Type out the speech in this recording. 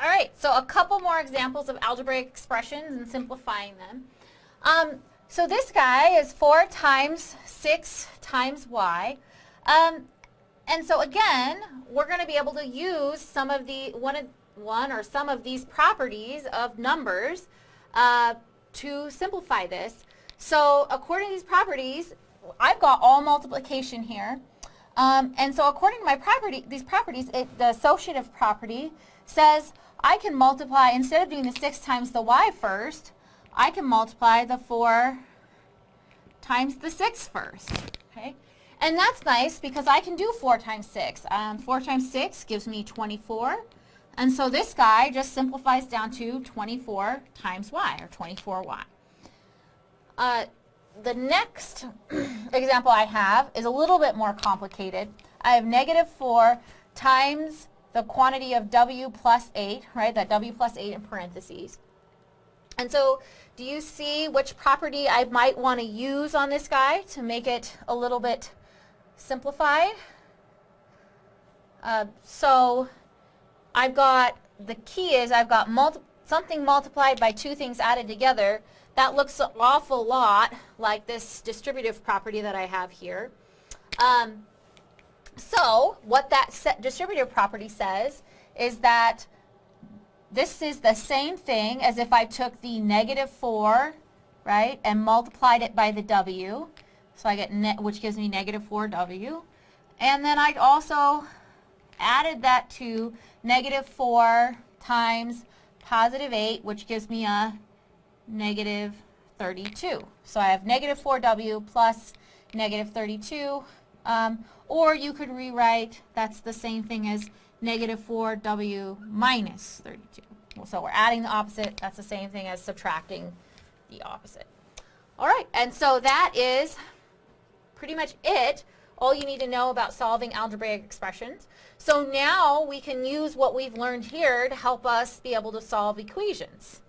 All right, so a couple more examples of algebraic expressions and simplifying them. Um, so this guy is 4 times 6 times y. Um, and so again, we're going to be able to use some of the one, one or some of these properties of numbers uh, to simplify this. So according to these properties, I've got all multiplication here. Um, and so according to my property, these properties, it, the associative property says I can multiply, instead of doing the 6 times the y first, I can multiply the 4 times the 6 first. Okay? And that's nice because I can do 4 times 6. Um, 4 times 6 gives me 24. And so this guy just simplifies down to 24 times y, or 24y. Uh, the next example I have is a little bit more complicated. I have negative 4 times the quantity of w plus 8, right, that w plus 8 in parentheses. And so do you see which property I might want to use on this guy to make it a little bit simplified? Uh, so I've got, the key is I've got multi something multiplied by two things added together. That looks an awful lot like this distributive property that I have here. Um, so what that distributive property says is that this is the same thing as if I took the negative 4, right, and multiplied it by the w. So I get, which gives me negative 4w. And then I also added that to negative 4 times positive 8, which gives me a negative 32. So I have negative 4w plus negative 32. Um, or you could rewrite, that's the same thing as negative 4w minus 32. So we're adding the opposite. That's the same thing as subtracting the opposite. All right, and so that is pretty much it. All you need to know about solving algebraic expressions. So now we can use what we've learned here to help us be able to solve equations.